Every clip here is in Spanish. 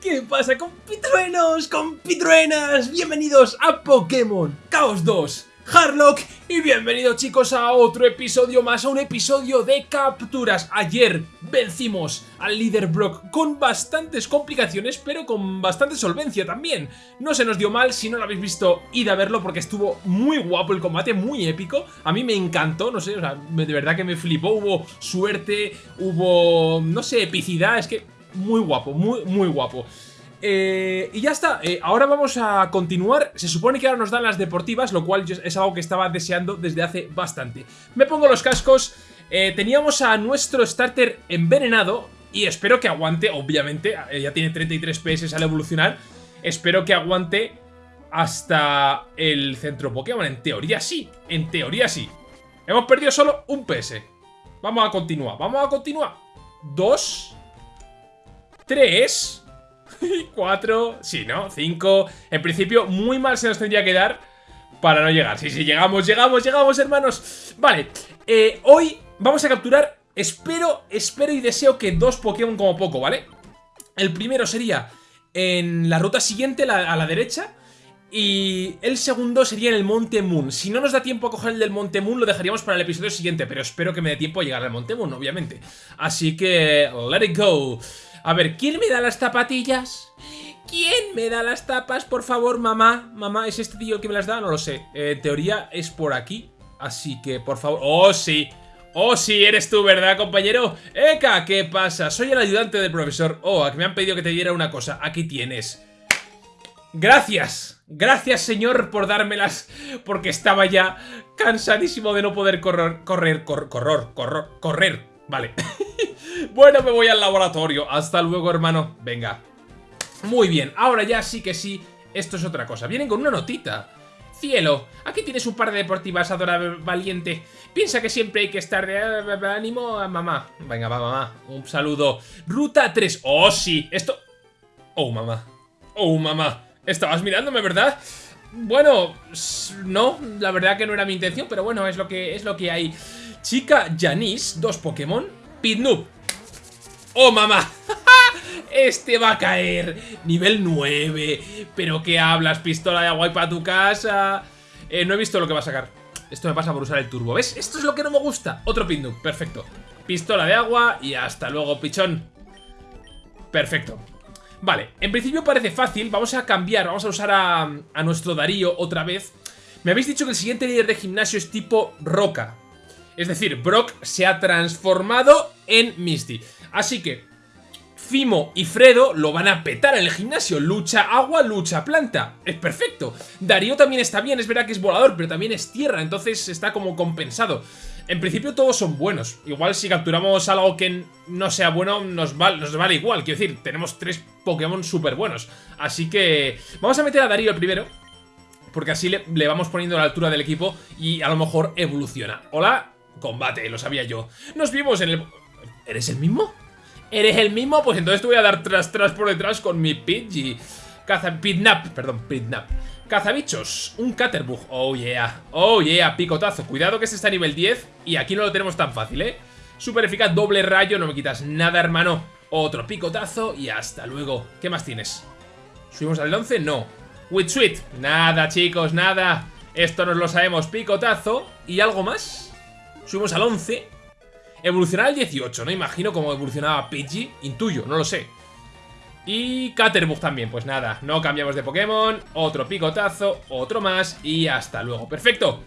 ¿Qué pasa compitruenos, compitruenas? Bienvenidos a Pokémon Chaos 2 Harlock y bienvenidos chicos a otro episodio más, a un episodio de capturas. Ayer vencimos al líder Brock con bastantes complicaciones, pero con bastante solvencia también. No se nos dio mal, si no lo habéis visto, id a verlo porque estuvo muy guapo el combate, muy épico. A mí me encantó, no sé, o sea, de verdad que me flipó, hubo suerte, hubo, no sé, epicidad, es que muy guapo, muy, muy guapo. Eh, y ya está, eh, ahora vamos a continuar. Se supone que ahora nos dan las deportivas Lo cual es algo que estaba deseando desde hace bastante. Me pongo los cascos. Eh, Teníamos a nuestro starter envenenado Y espero que aguante, obviamente Ya tiene 33 PS al evolucionar. Espero que aguante hasta el centro Pokémon. En teoría sí, en teoría sí. Hemos perdido solo un PS. Vamos a continuar, vamos a continuar. Dos 3, 4, sí, ¿no? 5. En principio, muy mal se nos tendría que dar para no llegar. Sí, sí, llegamos, llegamos, llegamos, hermanos. Vale, eh, hoy vamos a capturar, espero, espero y deseo que dos Pokémon como poco, ¿vale? El primero sería en la ruta siguiente, a la derecha. Y el segundo sería en el Monte Moon. Si no nos da tiempo a coger el del Monte Moon, lo dejaríamos para el episodio siguiente. Pero espero que me dé tiempo a llegar al Monte Moon, obviamente. Así que, let it go. A ver, ¿quién me da las zapatillas? ¿Quién me da las tapas? Por favor, mamá. Mamá, ¿es este tío que me las da? No lo sé. Eh, en teoría es por aquí. Así que, por favor... ¡Oh, sí! ¡Oh, sí! Eres tú, ¿verdad, compañero? ¡Eka! ¿Qué pasa? Soy el ayudante del profesor. Oh, me han pedido que te diera una cosa. Aquí tienes. ¡Gracias! Gracias, señor, por dármelas. Porque estaba ya cansadísimo de no poder correr... Correr, correr, correr, correr, correr. Vale. bueno, me voy al laboratorio. Hasta luego, hermano. Venga. Muy bien, ahora ya sí que sí, esto es otra cosa. Vienen con una notita. Cielo, aquí tienes un par de deportivas, valiente. Piensa que siempre hay que estar de ánimo a mamá. Venga, va, mamá. Un saludo. Ruta 3. Oh, sí. Esto... Oh, mamá. Oh, mamá. Estabas mirándome, ¿verdad? Bueno, no, la verdad que no era mi intención, pero bueno, es lo que, es lo que hay. Chica Janice, dos Pokémon. Pitnoob. ¡Oh, mamá! Este va a caer. Nivel 9. ¿Pero qué hablas? Pistola de agua y para tu casa. Eh, no he visto lo que va a sacar. Esto me pasa por usar el turbo. ¿Ves? Esto es lo que no me gusta. Otro Pitnoob. Perfecto. Pistola de agua y hasta luego, pichón. Perfecto. Vale, en principio parece fácil. Vamos a cambiar. Vamos a usar a nuestro Darío otra vez. Me habéis dicho que el siguiente líder de gimnasio es tipo roca. Es decir, Brock se ha transformado en Misty. Así que Fimo y Fredo lo van a petar en el gimnasio. Lucha agua, lucha planta. Es perfecto. Darío también está bien, es verdad que es volador, pero también es tierra, entonces está como compensado. En principio todos son buenos. Igual si capturamos algo que no sea bueno, nos, vale igual. Quiero decir, tenemos tres Pokémon súper buenos. Así que vamos a meter a Darío primero. Porque así le, le vamos poniendo la altura del equipo y a lo mejor evoluciona. Hola, Combate, lo sabía yo. Nos vimos en el... ¿Eres el mismo? ¿Eres el mismo? Pues entonces te voy a dar tras tras por detrás con mi Pidgey. Caza... Pidnap, perdón, Pidnap. Cazabichos, un Caterbug. Oh yeah, oh yeah, picotazo. Cuidado que este está a nivel 10 y aquí no lo tenemos tan fácil, ¿eh? Super eficaz, doble rayo, no me quitas nada, hermano. Otro picotazo y hasta luego. ¿Qué más tienes? ¿Subimos al 11? No. Witsuit, nada, chicos, nada. Esto nos lo sabemos, picotazo. ¿Y algo más? Subimos al 11. Evolucionar al 18, no imagino cómo evolucionaba Pidgey. Intuyo, no lo sé. Y Caterbug también, pues nada, no cambiamos de Pokémon. Otro picotazo, otro más y hasta luego. ¡Perfecto!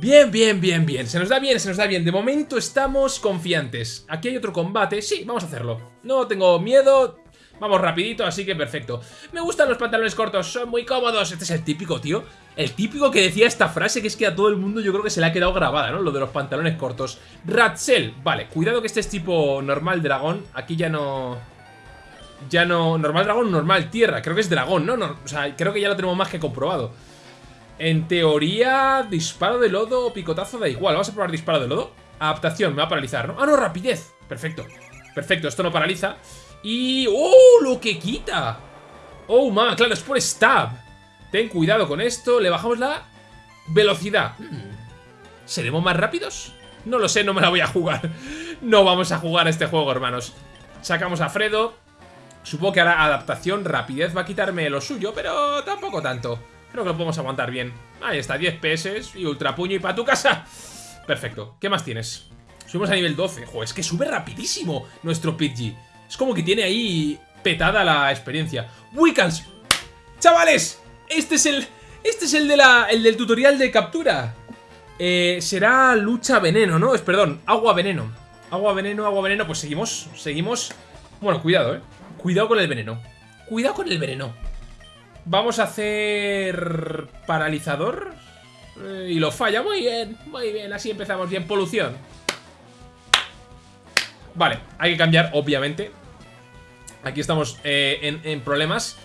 Bien, bien, bien, bien. Se nos da bien, se nos da bien. De momento estamos confiantes. Aquí hay otro combate. Sí, vamos a hacerlo. No tengo miedo. Vamos rapidito, así que perfecto. Me gustan los pantalones cortos, son muy cómodos. Este es el típico, tío. El típico que decía esta frase, que es que a todo el mundo yo creo que se le ha quedado grabada, ¿no? Lo de los pantalones cortos. Ratzel, vale, cuidado que este es tipo normal dragón. Aquí ya no... Ya no... Normal dragón, normal tierra. Creo que es dragón, ¿no? no o sea, creo que ya lo tenemos más que comprobado. En teoría, disparo de lodo o picotazo da igual. Vamos a probar disparo de lodo. Adaptación, me va a paralizar, ¿no? Ah, no, rapidez. Perfecto. Perfecto, esto no paraliza. Y... ¡Oh! ¡Lo que quita! ¡Oh, ma! Claro, es por stab. Ten cuidado con esto. Le bajamos la velocidad. Hmm. ¿Seremos más rápidos? No lo sé, no me la voy a jugar. No vamos a jugar este juego, hermanos. Sacamos a Fredo. Supongo que ahora adaptación, rapidez va a quitarme lo suyo, pero tampoco tanto. Creo que lo podemos aguantar bien. Ahí está, 10 PS y ultra puño y para tu casa. Perfecto. ¿Qué más tienes? Subimos a nivel 12. Joder, es que sube rapidísimo nuestro Pidgey. Es como que tiene ahí petada la experiencia. Wiccans. Chavales, este es el... Este es el, de la, el del tutorial de captura. Eh, será lucha veneno, ¿no? Es, perdón, agua veneno. Agua veneno, agua veneno. Pues seguimos, seguimos. Bueno, cuidado, ¿eh? Cuidado con el veneno. Cuidado con el veneno. Vamos a hacer... Paralizador. Eh, y lo falla. Muy bien, muy bien. Así empezamos bien. Polución. Vale, hay que cambiar, obviamente. Aquí estamos eh, en, problemas.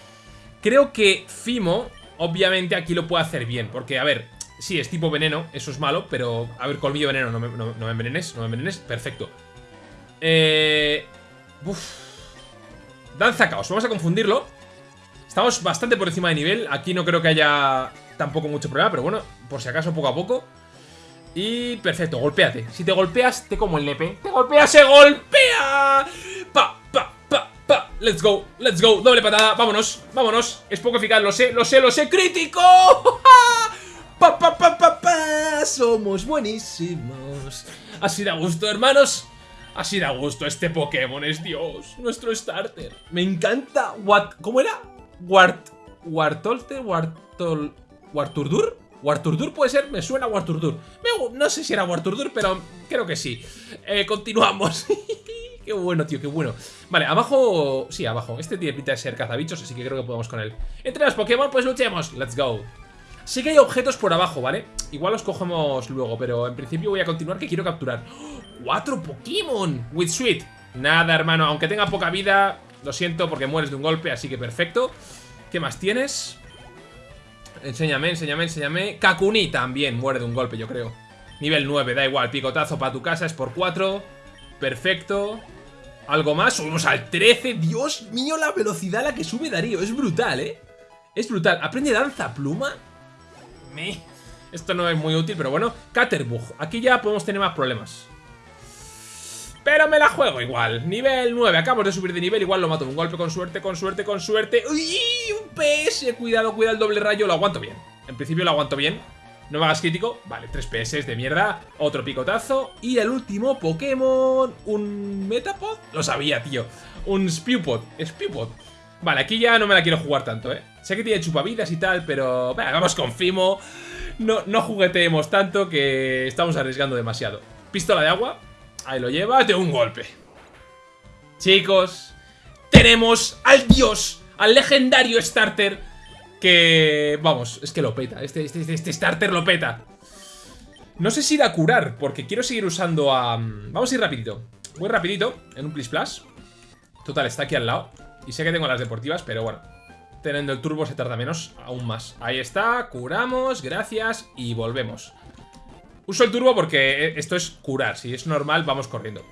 Creo que Fimo, obviamente, aquí lo puede hacer bien. Porque, a ver, sí, es tipo veneno, eso es malo, pero... A ver, colmillo veneno, no me, no, me envenenes, no me envenenes. Perfecto. Eh... Uf. Danza caos, vamos a confundirlo. Estamos bastante por encima de nivel. Aquí no creo que haya tampoco mucho problema, pero bueno, por si acaso poco a poco. Y perfecto, golpéate. Si te golpeas, te como el nepe. ¡Te golpea, se golpea! ¡Pa, pa, pa, pa! ¡Let's go! ¡Let's go! Doble patada, vámonos, vámonos. Es poco eficaz, lo sé, lo sé, lo sé. ¡Crítico! ¡Pa, pa, pa, pa, pa! Somos buenísimos. Así da gusto, hermanos. Así da gusto, este Pokémon es Dios. Nuestro starter. Me encanta. What, ¿Cómo era? Wart... Wartolte, Wartol... Warturdur? Warturdur puede ser, me suena Warturdur. no sé si era Warturdur, pero creo que sí. Eh, continuamos. qué bueno, tío, qué bueno. Vale, abajo... Sí, abajo. Este tiene pinta de ser cazabichos, así que creo que podemos con él. Entre los Pokémon, pues luchemos. Let's go. Sí que hay objetos por abajo, ¿vale? Igual los cogemos luego, pero en principio voy a continuar que quiero capturar. ¡Cuatro Pokémon! With Sweet. Nada, hermano, aunque tenga poca vida, lo siento porque mueres de un golpe, así que perfecto. ¿Qué más tienes? Enséñame, enséñame, enséñame. Kakuni también muere de un golpe, yo creo. Nivel 9, da igual. Picotazo para tu casa, es por 4. Perfecto. ¿Algo más? Subimos al 13. Dios mío, la velocidad a la que sube Darío. Es brutal, ¿eh? Es brutal. ¿Aprende danza pluma? Esto no es muy útil, pero bueno. Caterbug. Aquí ya podemos tener más problemas. Pero me la juego igual. Nivel 9. Acabo de subir de nivel. Igual lo mato. Un golpe con suerte, con suerte, con suerte. ¡Uy! Un PS. Cuidado, cuidado el doble rayo. Lo aguanto bien. En principio lo aguanto bien. No me hagas crítico. Vale, 3 PS de mierda. Otro picotazo. Y el último Pokémon. ¿Un Metapod? Lo sabía, tío. Un Spewpod. Spewpod. Vale, aquí ya no me la quiero jugar tanto, ¿eh? Sé que tiene chupavidas y tal, pero... vamos con Fimo. No, no jugueteemos tanto que estamos arriesgando demasiado. Pistola de agua. Ahí lo lleva de un golpe. Chicos, tenemos al dios, al legendario starter que... Vamos, es que lo peta. Este, este, este, este starter lo peta. No sé si ir a curar, porque quiero seguir usando a... Vamos a ir rapidito. Muy rapidito, en un Plis Plus. Total, está aquí al lado. Y sé que tengo las deportivas, pero bueno. Teniendo el turbo se tarda menos, aún más. Ahí está, curamos, gracias, y volvemos. Uso el turbo porque eh, esto es curar. Si es normal, vamos corriendo.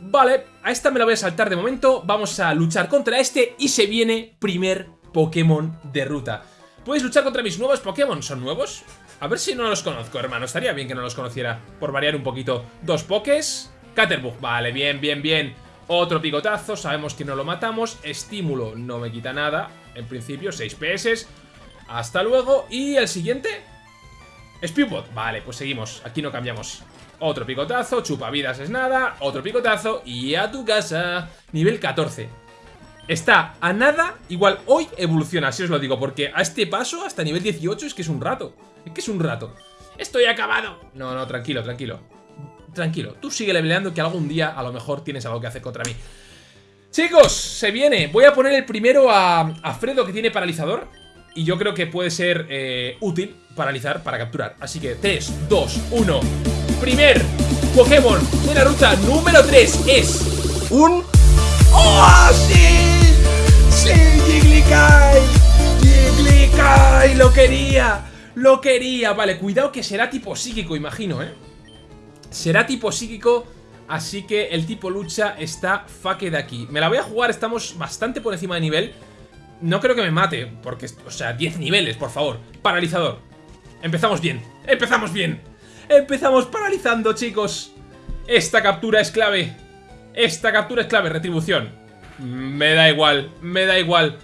Vale, a esta me la voy a saltar de momento. Vamos a luchar contra este y se viene primer Pokémon de ruta. Puedes luchar contra mis nuevos Pokémon. ¿Son nuevos? A ver si no los conozco, hermano. Estaría bien que no los conociera. Por variar un poquito. Dos Pokés. Caterbug. Vale, bien, bien, bien. Otro picotazo. Sabemos que no lo matamos. Estímulo no me quita nada. En principio, 6 PS. Hasta luego. ¿Y el siguiente? Spewbot, vale, pues seguimos, aquí no cambiamos. Otro picotazo, chupavidas es nada Otro picotazo y a tu casa. Nivel 14 Está a nada, igual hoy evoluciona, si os lo digo Porque a este paso, hasta nivel 18 es que es un rato. Es que es un rato. Estoy acabado. No, no, tranquilo, tranquilo. Tranquilo, tú sigue leveleando que algún día a lo mejor tienes algo que hacer contra mí. Chicos, se viene. Voy a poner el primero a, a Fredo que tiene paralizador y yo creo que puede ser eh, útil paralizar para capturar. Así que 3, 2, 1. Primer Pokémon de la ruta número 3 es un... ¡Oh, sí! ¡Sí, Jigglykai! ¡Jigglykai! ¡Lo quería! ¡Lo quería! Vale, cuidado que será tipo psíquico, imagino, ¿eh? Será tipo psíquico... Así que el tipo lucha está faque de aquí. Me la voy a jugar, estamos bastante por encima de nivel. No creo que me mate, porque, o sea, 10 niveles, por favor. Paralizador. Empezamos bien, empezamos bien. Empezamos paralizando, chicos. Esta captura es clave. Esta captura es clave, retribución. Me da igual, me da igual.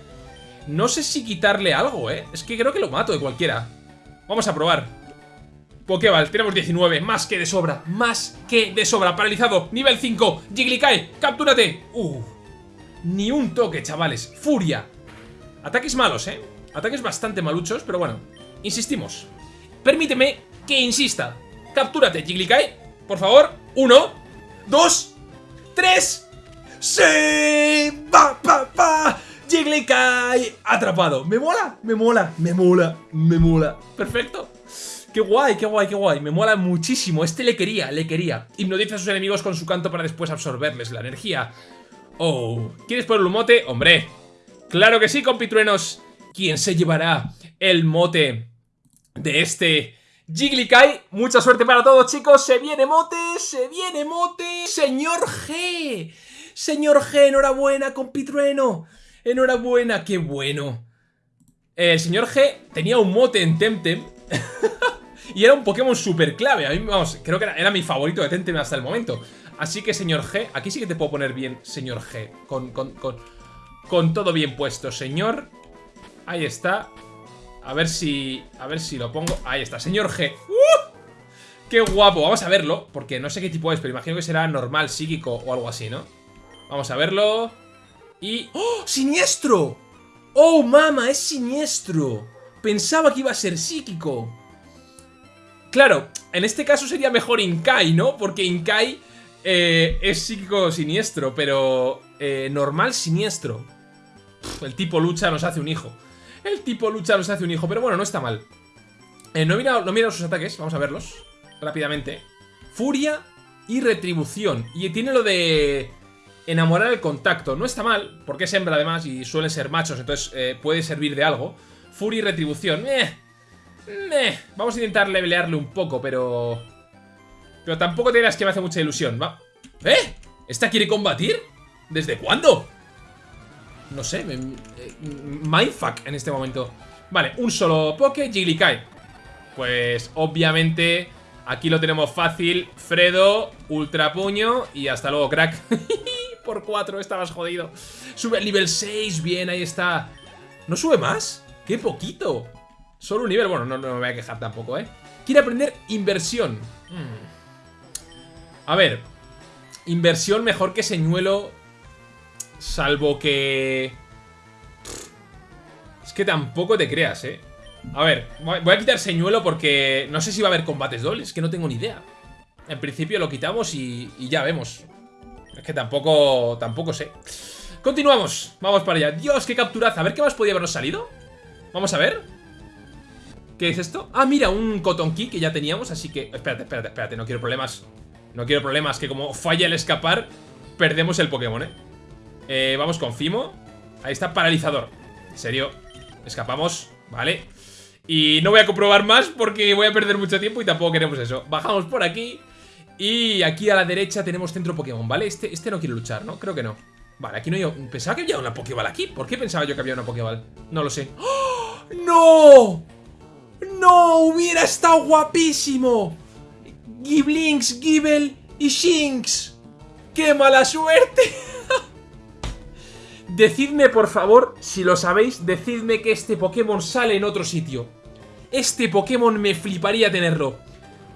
No sé si quitarle algo, ¿eh? Es que creo que lo mato de cualquiera. Vamos a probar. Pokéball, tenemos 19, más que de sobra, más que de sobra, paralizado, nivel 5, Jigglykai, captúrate. Uh, ni un toque, chavales, furia. Ataques malos, ¿eh? Ataques bastante maluchos, pero bueno, insistimos. Permíteme que insista. Captúrate, Jigglykai, por favor. Uno, dos, tres. ¡Sí! ¡Va, va, va! Jigglykai atrapado. ¿Me mola? Me mola, me mola, me mola. Perfecto. Qué guay, qué guay, qué guay. Me mola muchísimo. Este le quería, le quería. Hipnotiza a sus enemigos con su canto para después absorberles la energía. Oh, ¿quieres ponerle un mote? Hombre, claro que sí, compitruenos. ¿Quién se llevará el mote de este Jigglykai? Mucha suerte para todos, chicos. Se viene mote, se viene mote. Señor G. Señor G, enhorabuena, compitrueno. Enhorabuena, qué bueno. El señor G tenía un mote en Temtem. y era un Pokémon súper clave. A mí, vamos, creo que era, mi favorito de Temtem hasta el momento. Así que, señor G, aquí sí que te puedo poner bien, señor G. Con, con, con, con todo bien puesto, señor. Ahí está. A ver si... A ver si lo pongo... Ahí está, señor G. ¡Uh! ¡Qué guapo! Vamos a verlo, porque no sé qué tipo es, pero imagino que será normal, psíquico o algo así, ¿no? Vamos a verlo. Y... ¡Oh! ¡Siniestro! ¡Oh, mama! ¡Es siniestro! Pensaba que iba a ser psíquico. Claro, en este caso sería mejor Inkai, ¿no? Porque Inkai eh, es psíquico siniestro, pero eh, normal siniestro. El tipo lucha nos hace un hijo. El tipo lucha nos hace un hijo, pero bueno, no está mal. Eh, no, he mirado, sus ataques, vamos a verlos rápidamente. Furia y retribución. Y tiene lo de enamorar el contacto. No está mal, porque es hembra además y suelen ser machos, entonces eh, puede servir de algo. Furia y retribución. Eh, eh. Vamos a intentar levelearle un poco, pero... Pero tampoco te dirás que me hace mucha ilusión. Va. ¿Eh? ¿Esta quiere combatir? ¿Desde cuándo? No sé, me, eh, mindfuck en este momento. Vale, un solo Poke, Jigglykai. Pues obviamente aquí lo tenemos fácil. Fredo, Ultra Puño y hasta luego, crack. por 4, estabas jodido. Sube al nivel 6, bien, ahí está. ¿No sube más? ¡Qué poquito! Solo un nivel, bueno, no, me voy a quejar tampoco, ¿eh? Quiere aprender inversión. Hmm. A ver, inversión mejor que señuelo, salvo que... Es que tampoco te creas, ¿eh? A ver, voy a quitar señuelo porque no sé si va a haber combates dobles, que no tengo ni idea. En principio lo quitamos y ya vemos. Es que tampoco, tampoco sé. Continuamos, vamos para allá. Dios, qué capturaza. A ver qué más podía habernos salido. Vamos a ver. ¿Qué es esto? Ah, mira, un Cotton Key que ya teníamos, así que... Espérate, espérate, espérate, no quiero problemas. No quiero problemas, que como falla el escapar, perdemos el Pokémon, ¿eh? Eh vamos con Fimo. Ahí está, paralizador. En serio, escapamos, vale. Y no voy a comprobar más porque voy a perder mucho tiempo y tampoco queremos eso. Bajamos por aquí y aquí a la derecha tenemos centro Pokémon, ¿vale? Este, este no quiere luchar, ¿no? Creo que no Vale, aquí no hay... Pensaba que había una Pokéball aquí ¿Por qué pensaba yo que había una Pokéball? No lo sé ¡Oh! ¡No! ¡No! ¡Hubiera estado guapísimo! Giblinks, Gibel y Shinx ¡Qué mala suerte! decidme, por favor, si lo sabéis Decidme que este Pokémon sale en otro sitio Este Pokémon me fliparía tenerlo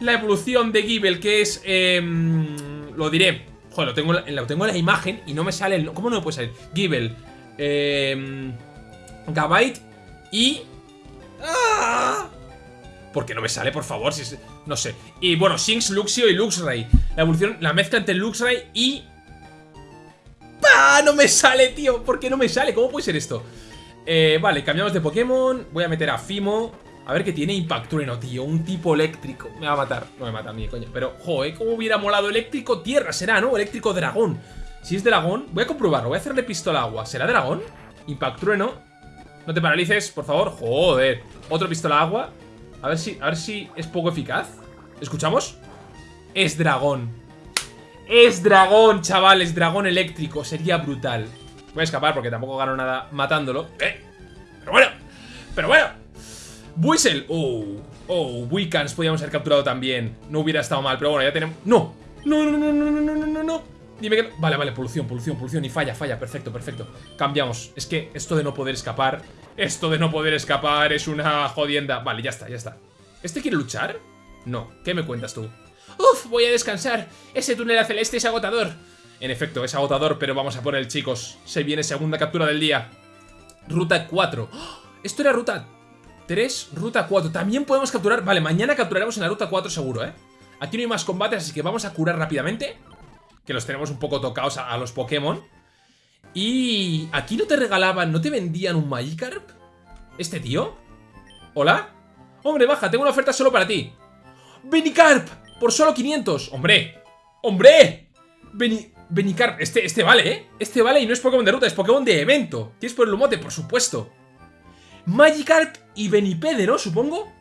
la evolución de Gible, que es... Em, lo diré. Joder, lo tengo, tengo en la imagen y no me sale el... ¿Cómo no me puede salir? Gible, eh, Gabite y... ¡Ah! ¿Por qué no me sale, por favor? Si no sé. Y bueno, Shinx, Luxio y Luxray. La evolución, la mezcla entre Luxray y... ¡Ah! No me sale, tío. ¿Por qué no me sale? ¿Cómo puede ser esto? Eh, vale, cambiamos de Pokémon. Voy a meter a Fimo. A ver que tiene Impactrueno, tío. Un tipo eléctrico. Me va a matar. No me mata ni coño. Pero, joder, ¿cómo hubiera molado eléctrico tierra? Será, ¿no? Eléctrico dragón. Si es dragón, voy a comprobarlo. Voy a hacerle pistola agua. ¿Será dragón? Impactrueno. No te paralices, por favor. Joder. Otro pistola agua. A ver si, a ver si es poco eficaz. ¿Escuchamos? Es dragón. Es dragón, chavales. Dragón eléctrico. Sería brutal. Voy a escapar porque tampoco gano nada matándolo. ¿Eh? Pero bueno. Pero bueno. Buisel. Oh, oh, Wicans podíamos haber capturado también. No hubiera estado mal, pero bueno, ya tenemos... ¡No! ¡No, no, no, no, no, no, no, no! Dime que. Vale, vale, polución, polución, polución. Y falla, falla. Perfecto, perfecto. Cambiamos. Es que esto de no poder escapar. Esto de no poder escapar es una jodienda. Vale, ya está, ya está. ¿Este quiere luchar? No. ¿Qué me cuentas tú? Uf, voy a descansar. Ese túnel a celeste es agotador. En efecto, es agotador, pero vamos a por él, chicos. Se viene segunda captura del día. Ruta 4. Esto era ruta 3, ruta 4. También podemos capturar... Vale, mañana capturaremos en la ruta 4 seguro, ¿eh? Aquí no hay más combates, así que vamos a curar rápidamente. Que los tenemos un poco tocados a, los Pokémon. Y... ¿Aquí no te regalaban, no te vendían un Magikarp? ¿Este tío? ¿Hola? Hombre, baja, tengo una oferta solo para ti. ¡Benicarp! Por solo 500. ¡Hombre! ¡Hombre! Beni... Benicarp, este, este vale, ¿eh? Este vale y no es Pokémon de ruta, es Pokémon de evento. ¿Quieres por el mote? Por supuesto. Magikarp y Benipede, ¿no? Supongo.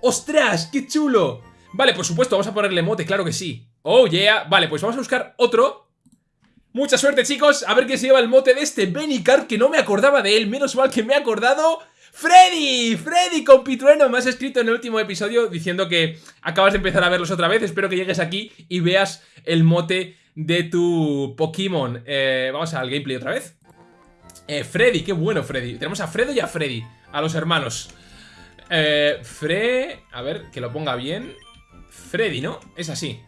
¡Ostras! ¡Qué chulo! Vale, por supuesto, vamos a ponerle mote, claro que sí. Oh, yeah. Vale, pues vamos a buscar otro. Mucha suerte, chicos. A ver qué se lleva el mote de este Benicarp, que no me acordaba de él. Menos mal que me he acordado. ¡Freddy! ¡Freddy con Pitrueno! Me has escrito en el último episodio diciendo que acabas de empezar a verlos otra vez. Espero que llegues aquí y veas el mote de tu Pokémon. Eh, vamos al gameplay otra vez. Eh, Freddy, qué bueno Freddy. Tenemos a Fredo y a Freddy, a los hermanos. Eh, Fre... A ver, que lo ponga bien. Freddy, ¿no? Es así.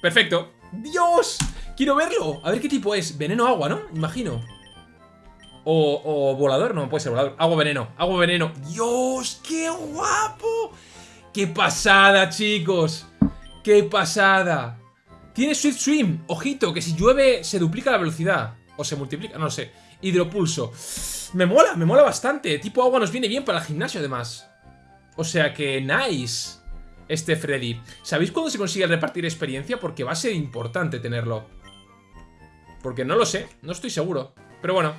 Perfecto. ¡Dios! Quiero verlo. A ver qué tipo es. Veneno agua, ¿no? Imagino. O, volador. No, puede ser volador. Agua veneno. Agua veneno. ¡Dios! ¡Qué guapo! ¡Qué pasada, chicos! ¡Qué pasada! Tiene Swift Swim. Ojito, que si llueve se duplica la velocidad. O se multiplica, no lo sé. Hidropulso. Me mola, me mola bastante. Tipo agua nos viene bien para el gimnasio, además. O sea que, nice. Este Freddy. ¿Sabéis cuándo se consigue repartir experiencia? Porque va a ser importante tenerlo. Porque no lo sé, no estoy seguro. Pero bueno.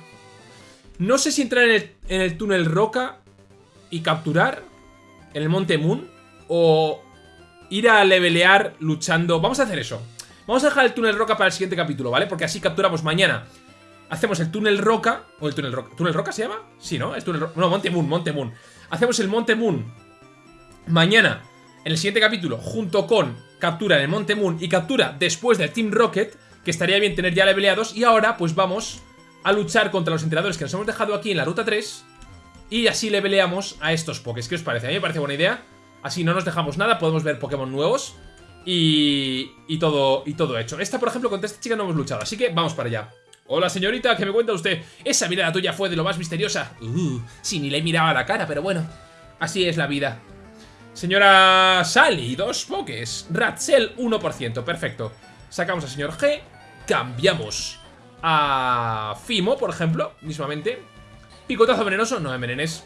No sé si entrar en el, en el túnel Roca y capturar en el Monte Moon o ir a levelear luchando. Vamos a hacer eso. Vamos a dejar el túnel roca para el siguiente capítulo, ¿vale? Porque así capturamos mañana. Hacemos el túnel roca. ¿O el túnel roca? ¿Túnel roca se llama? Sí, ¿no? Es túnel roca. No, Monte Moon, Monte Moon. Hacemos el Monte Moon mañana en el siguiente capítulo, junto con captura en el Monte Moon y captura después del Team Rocket, que estaría bien tener ya leveleados. Y ahora, pues vamos a luchar contra los entrenadores que nos hemos dejado aquí en la ruta 3. Y así leveleamos a estos Pokés. ¿Qué os parece? A mí me parece buena idea. Así no nos dejamos nada, podemos ver Pokémon nuevos. Y, y, todo, y todo hecho. Esta, por ejemplo, contra esta chica no hemos luchado, así que vamos para allá. Hola, señorita, ¿qué me cuenta usted? Esa mirada tuya fue de lo más misteriosa. Uh, sí, ni le miraba la cara, pero bueno. Así es la vida. Señora Sally, dos pokés. Ratzel, 1%, perfecto. Sacamos al señor G. Cambiamos a Fimo, por ejemplo, mismamente. Picotazo venenoso, no envenenes.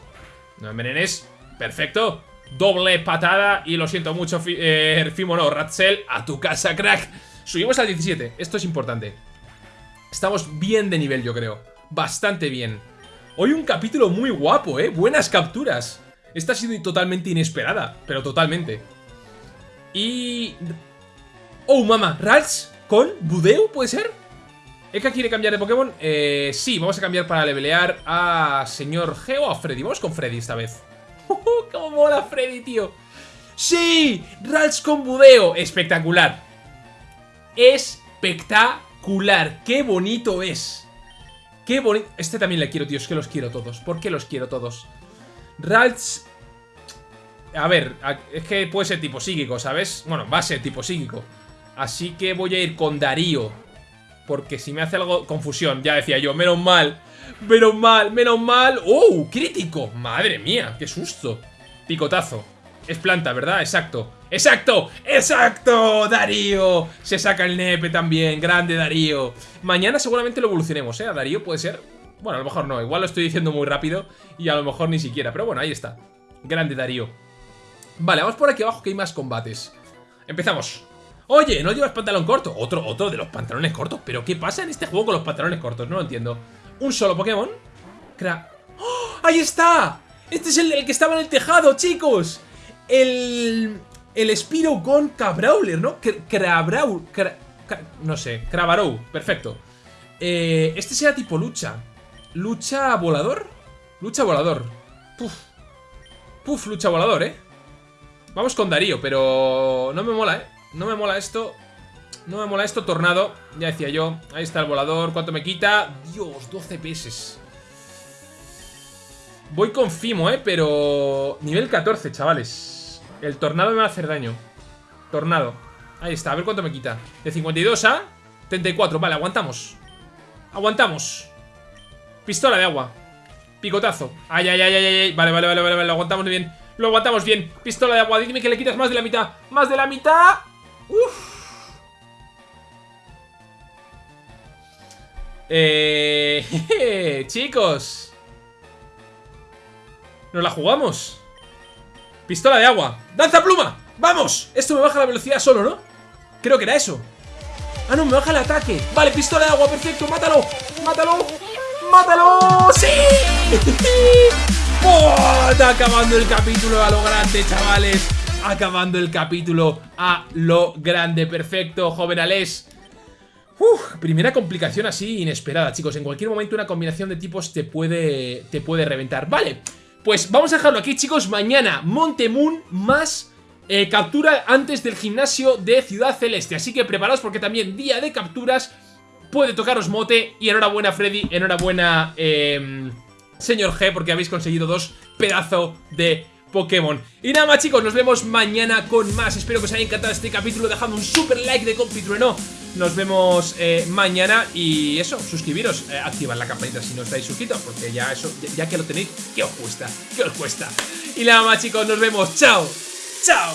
No envenenes, perfecto. Doble patada y lo siento mucho, eh, Fimo no, Ratzel, a tu casa, crack. Subimos al 17, esto es importante. Estamos bien de nivel, yo creo. Bastante bien. Hoy un capítulo muy guapo, ¿eh? Buenas capturas. Esta ha sido totalmente inesperada, pero totalmente. Y... Oh, mamá, Rals con Budeu, ¿puede ser? ¿Eka quiere cambiar de Pokémon? Eh, sí, vamos a cambiar para levelear a señor G o a Freddy. Vamos con Freddy esta vez. ¡Cómo mola Freddy, tío! ¡Sí! Rals con Budeo. Espectacular. Espectacular. ¡Qué bonito es! ¡Qué bonito! Este también le quiero, tío. Es que los quiero todos. ¿Por qué los quiero todos? Rals... A ver, es que puede ser tipo psíquico, ¿sabes? Bueno, va a ser tipo psíquico. Así que voy a ir con Darío. Porque si me hace algo... Confusión, ya decía yo. Menos mal. Menos mal, menos mal. ¡Oh! ¡Crítico! Madre mía, qué susto. Picotazo. Es planta, ¿verdad? Exacto. ¡Exacto! ¡Exacto! ¡Darío! Se saca el nepe también. Grande Darío. Mañana seguramente lo evolucionemos, ¿eh? A Darío puede ser... Bueno, a lo mejor no. Igual lo estoy diciendo muy rápido y a lo mejor ni siquiera. Pero bueno, ahí está. Grande Darío. Vale, vamos por aquí abajo que hay más combates. Empezamos. Oye, ¿no llevas pantalón corto? Otro, otro de los pantalones cortos. ¿Pero qué pasa en este juego con los pantalones cortos? No lo entiendo. Un solo Pokémon. Cra ¡Oh! ¡Ahí está! Este es el, que estaba en el tejado, chicos. El... El Spiro con Cabrawler, ¿no? Crabraul... no sé, Crabarou, perfecto. Eh, este será tipo lucha. ¿Lucha volador? Lucha volador. Puf. Puf, lucha volador, ¿eh? Vamos con Darío, pero no me mola, ¿eh? No me mola esto. No me mola esto, tornado. Ya decía yo. Ahí está el volador. ¿Cuánto me quita? Dios, 12 pesos. Voy con Fimo, ¿eh? Pero... Nivel 14, chavales. El tornado me va a hacer daño. Tornado. Ahí está, a ver cuánto me quita. De 52 a 34. Vale, aguantamos. Aguantamos. Pistola de agua. Picotazo. Ay, ay, ay, ay, ay. Vale, vale, vale, vale. Lo aguantamos bien. Lo aguantamos bien. Pistola de agua. Dime que le quitas más de la mitad. Más de la mitad. Uf. Eh, chicos. Nos la jugamos. Pistola de agua. ¡Danza pluma! ¡Vamos! Esto me baja la velocidad solo, ¿no? Creo que era eso. Ah, no, me baja el ataque. Vale, pistola de agua, perfecto. ¡Mátalo! ¡Mátalo! ¡Mátalo! ¡Sí! ¡Oh! Está acabando el capítulo a lo grande, chavales. Acabando el capítulo a lo grande. Perfecto, joven. Uf, primera complicación así inesperada, chicos. En cualquier momento una combinación de tipos te puede, te puede reventar. Vale, pues vamos a dejarlo aquí, chicos. Mañana Montemoon más eh, captura antes del gimnasio de Ciudad Celeste. Así que preparaos porque también día de capturas puede tocaros mote. Y enhorabuena, Freddy. Enhorabuena, eh, señor G, porque habéis conseguido dos pedazos de Pokémon. Y nada más chicos, nos vemos mañana con más. Espero que os haya encantado este capítulo dejando un super like de no Nos vemos eh, mañana y eso, suscribiros, eh, activad la campanita si no estáis suscritos, porque ya eso, ya, que lo tenéis, ¿qué os cuesta? ¿Qué os cuesta? Y nada más chicos, nos vemos. ¡Chao! ¡Chao!